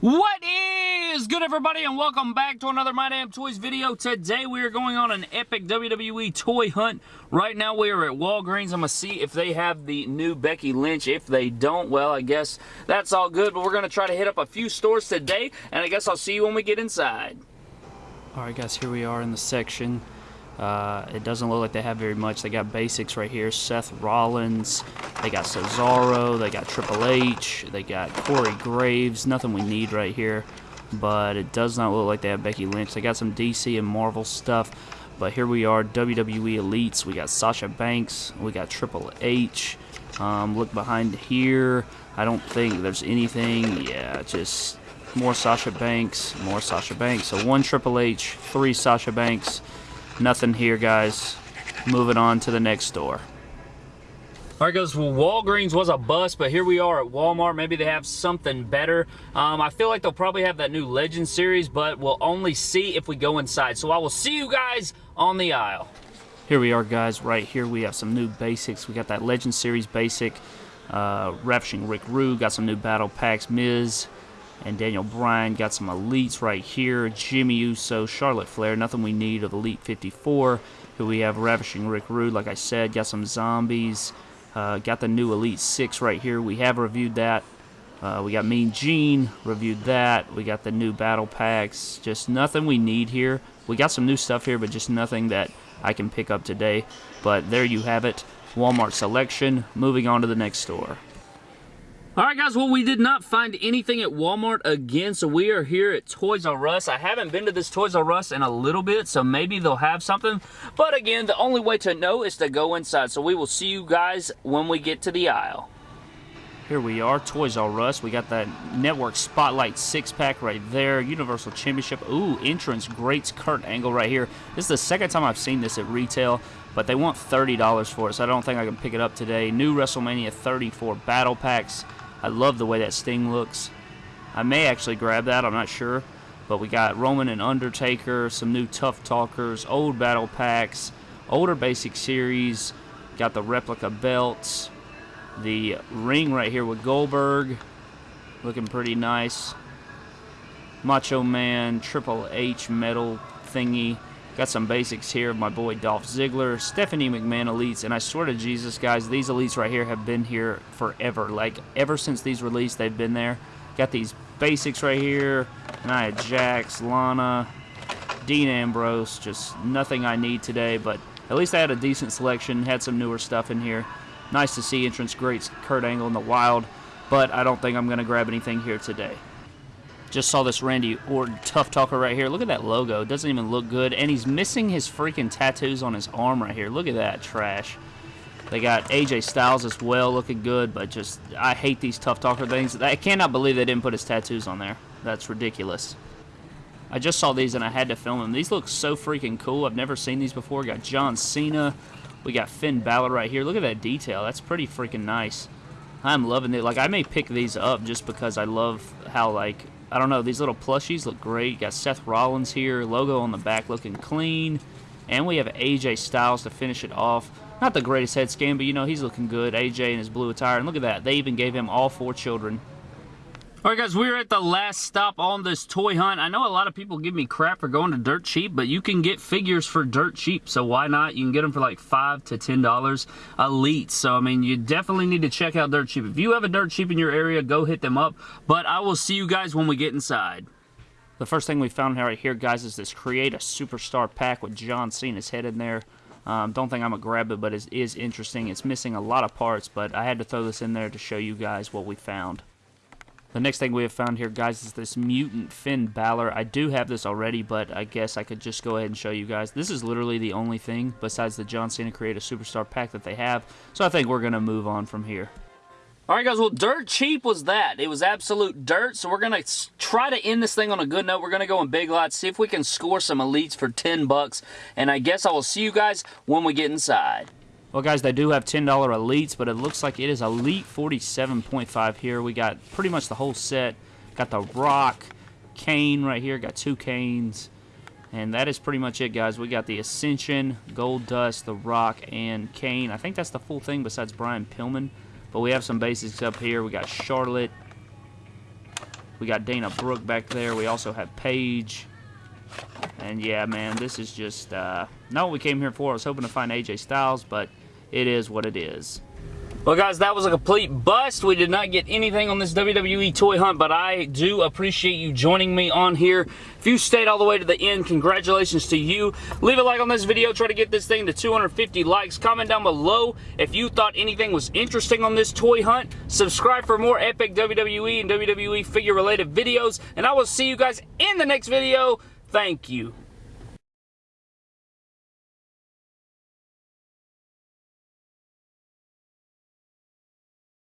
What is good everybody and welcome back to another My Damn Toys video. Today we are going on an epic WWE toy hunt. Right now we are at Walgreens. I'm going to see if they have the new Becky Lynch. If they don't, well I guess that's all good. But we're going to try to hit up a few stores today and I guess I'll see you when we get inside. Alright guys, here we are in the section. Uh, it doesn't look like they have very much. They got basics right here. Seth Rollins. They got Cesaro. They got Triple H. They got Corey Graves. Nothing we need right here. But it does not look like they have Becky Lynch. They got some DC and Marvel stuff. But here we are, WWE Elites. We got Sasha Banks. We got Triple H. Um, look behind here. I don't think there's anything. Yeah, just more Sasha Banks. More Sasha Banks. So one Triple H, three Sasha Banks. Nothing here, guys. Moving on to the next store. All right, guys, well, Walgreens was a bust, but here we are at Walmart. Maybe they have something better. Um, I feel like they'll probably have that new Legend series, but we'll only see if we go inside. So I will see you guys on the aisle. Here we are, guys. Right here, we have some new basics. We got that Legend series basic. Uh, Ravishing Rick Rude. Got some new battle packs. Miz and Daniel Bryan. Got some elites right here. Jimmy Uso, Charlotte Flair. Nothing we need of Elite 54. Who we have Ravishing Rick Rude, like I said. Got some zombies. Uh, got the new Elite 6 right here. We have reviewed that. Uh, we got Mean Gene, reviewed that. We got the new battle packs. Just nothing we need here. We got some new stuff here, but just nothing that I can pick up today. But there you have it. Walmart selection. Moving on to the next store. Alright guys, well we did not find anything at Walmart again, so we are here at Toys R Us. I haven't been to this Toys R Us in a little bit, so maybe they'll have something. But again, the only way to know is to go inside, so we will see you guys when we get to the aisle. Here we are, Toys R Us. We got that Network Spotlight six-pack right there. Universal Championship. Ooh, entrance greats Kurt Angle right here. This is the second time I've seen this at retail, but they want $30 for it, so I don't think I can pick it up today. New WrestleMania 34 battle packs. I love the way that Sting looks. I may actually grab that, I'm not sure. But we got Roman and Undertaker, some new Tough Talkers, old battle packs, older basic series, got the replica belts, the ring right here with Goldberg, looking pretty nice. Macho Man, Triple H metal thingy. Got some basics here of my boy Dolph Ziggler, Stephanie McMahon Elites, and I swear to Jesus, guys, these Elites right here have been here forever. Like, ever since these released, they've been there. Got these basics right here, Nia Jax, Lana, Dean Ambrose, just nothing I need today, but at least I had a decent selection, had some newer stuff in here. Nice to see entrance greats Kurt Angle in the wild, but I don't think I'm going to grab anything here today. Just saw this Randy Orton Tough Talker right here. Look at that logo. It doesn't even look good. And he's missing his freaking tattoos on his arm right here. Look at that trash. They got AJ Styles as well looking good, but just, I hate these Tough Talker things. I cannot believe they didn't put his tattoos on there. That's ridiculous. I just saw these and I had to film them. These look so freaking cool. I've never seen these before. We got John Cena. We got Finn Balor right here. Look at that detail. That's pretty freaking nice. I'm loving it. Like, I may pick these up just because I love how, like, I don't know, these little plushies look great. You got Seth Rollins here, logo on the back looking clean. And we have AJ Styles to finish it off. Not the greatest head scan, but you know, he's looking good. AJ in his blue attire. And look at that. They even gave him all four children. Alright guys, we're at the last stop on this toy hunt. I know a lot of people give me crap for going to dirt cheap, but you can get figures for dirt cheap, so why not? You can get them for like 5 to $10 elite. So, I mean, you definitely need to check out dirt cheap. If you have a dirt cheap in your area, go hit them up. But I will see you guys when we get inside. The first thing we found right here, guys, is this Create a Superstar pack with John Cena's head in there. Um, don't think I'm going to grab it, but it is interesting. It's missing a lot of parts, but I had to throw this in there to show you guys what we found. The next thing we have found here, guys, is this Mutant Finn Balor. I do have this already, but I guess I could just go ahead and show you guys. This is literally the only thing besides the John Cena Create a Superstar pack that they have, so I think we're going to move on from here. Alright guys, well dirt cheap was that. It was absolute dirt, so we're going to try to end this thing on a good note. We're going to go in Big Lots, see if we can score some elites for 10 bucks, and I guess I will see you guys when we get inside. Well, guys, they do have $10 Elites, but it looks like it is Elite 47.5 here. We got pretty much the whole set. Got the Rock, Kane right here. Got two Kanes. And that is pretty much it, guys. We got the Ascension, Goldust, the Rock, and Kane. I think that's the full thing besides Brian Pillman. But we have some basics up here. We got Charlotte, We got Dana Brooke back there. We also have Paige. And yeah, man, this is just uh, not what we came here for. I was hoping to find AJ Styles, but it is what it is. Well, guys, that was a complete bust. We did not get anything on this WWE toy hunt, but I do appreciate you joining me on here. If you stayed all the way to the end, congratulations to you. Leave a like on this video. Try to get this thing to 250 likes. Comment down below if you thought anything was interesting on this toy hunt. Subscribe for more epic WWE and WWE figure-related videos, and I will see you guys in the next video. Thank you.